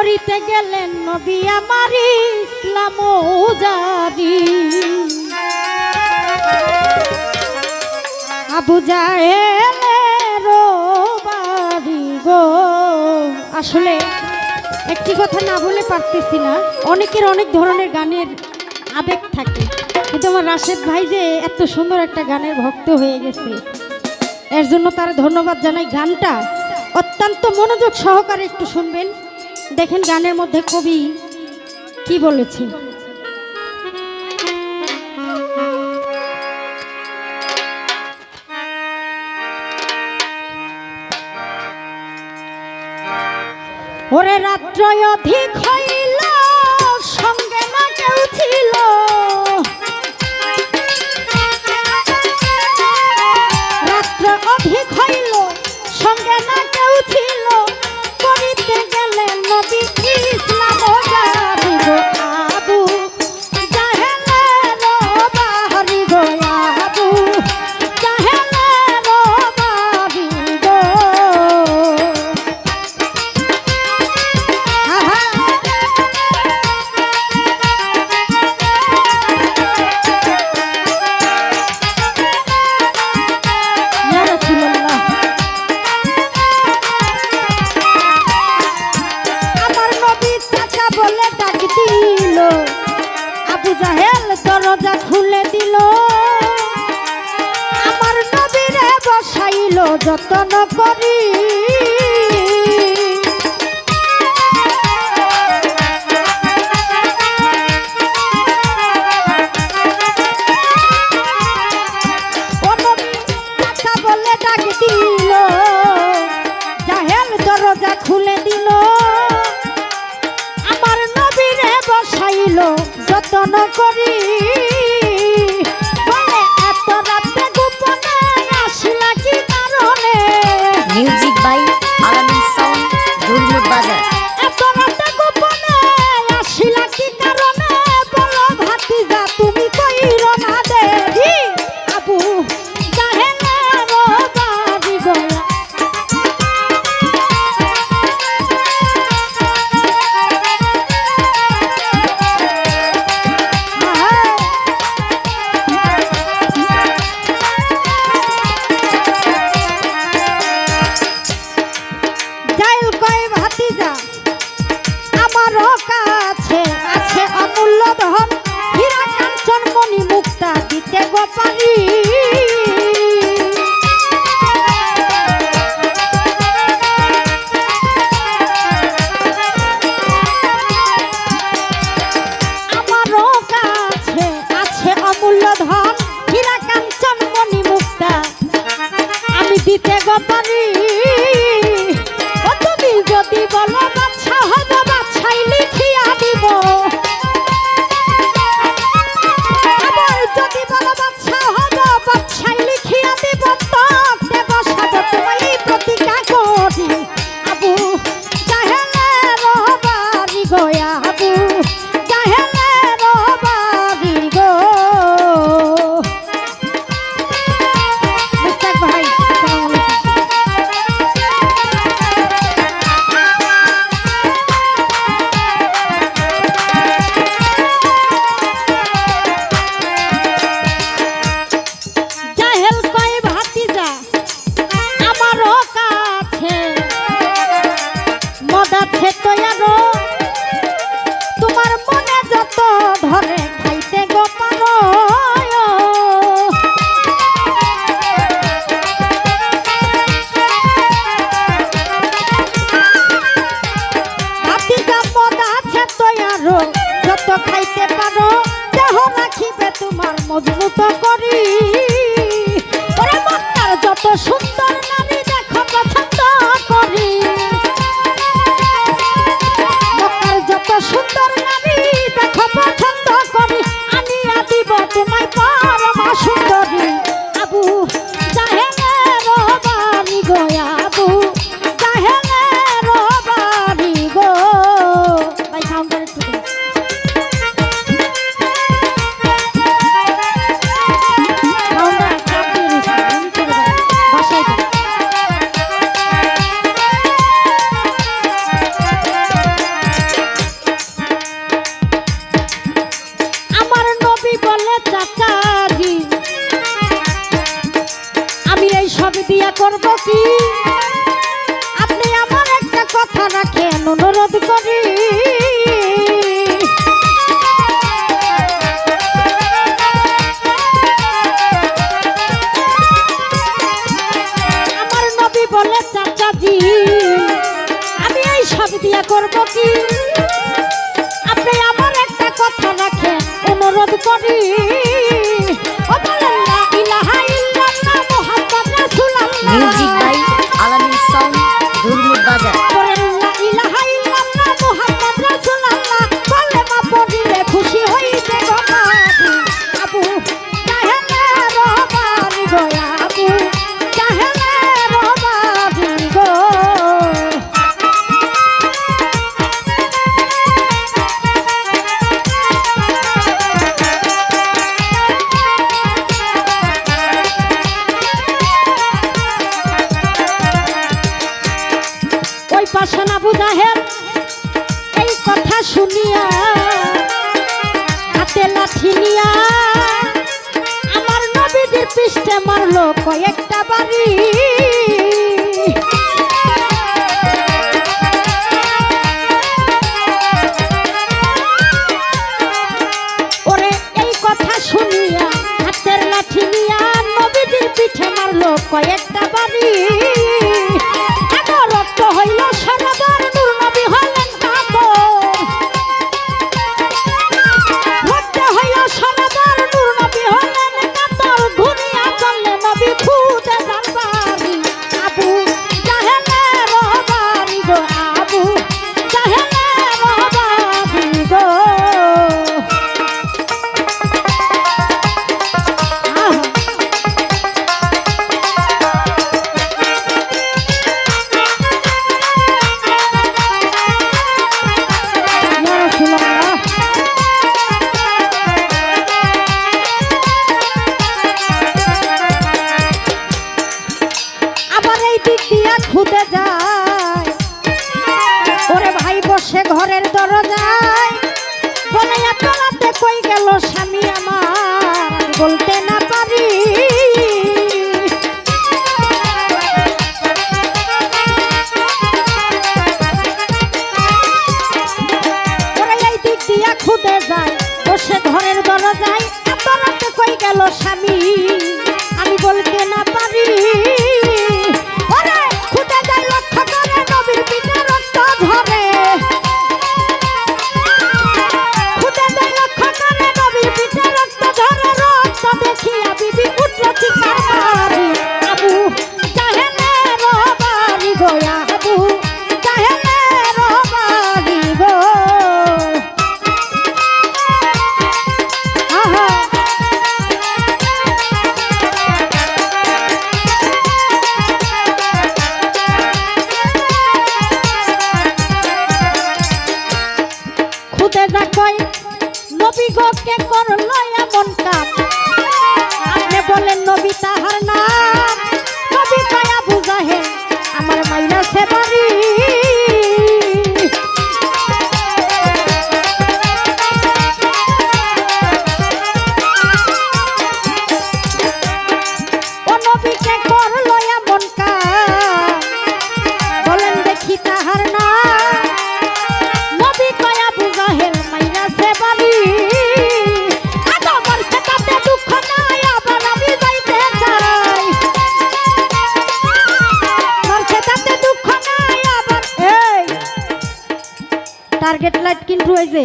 করিতে গেলেন নবী আমার ইসলাম জারি আবু জাহেলের গো। আসলে একটি কথা না বলে পারতেছি না। অনেকের অনেক ধরনের গানের আবেগ থাকে। কিন্তু আমার রাশেদ ভাই যে এত সুন্দর একটা গানের ভক্ত হয়ে গেছে, এর জন্য তার ধন্যবাদ জানাই। গানটা অত্যন্ত মনোযোগ সহকারে একটু শুনবেন। দেখেন গানের মধ্যে কবি কি বলেছে? ওরে রাত্রয় অধিক হইল সঙ্গে না কেউ ছিল। যতন করি। music. দিয়া করব কি? আপনি আমার একটা কথা রাখেন, অনুরোধ করি। আমার নবী বলে, চাচাজি, আমি এই সব দিয়া করব কি? শুনিয়া, হাতে লাঠি আমার নবীদের পৃষ্ঠে মারলো কয়েকটা বাড়ি। ওরে এই কথা হাতের লাঠি পিঠে মারলো কয়েক স্বামী আমার বলতে না পারি। খুঁটে যায়, বসে ঘরের দরজায় এত রাতে কই গেল স্বামী। আমি বলতে না পারি। ওরে খুদে লক্ষ্য করে নবীর পিঠে রক্ত ধরে করল টার্গেট লাইট কিন্তু হয়েছে।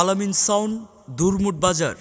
আলামিন সাউন্ড দুরমুট বাজার।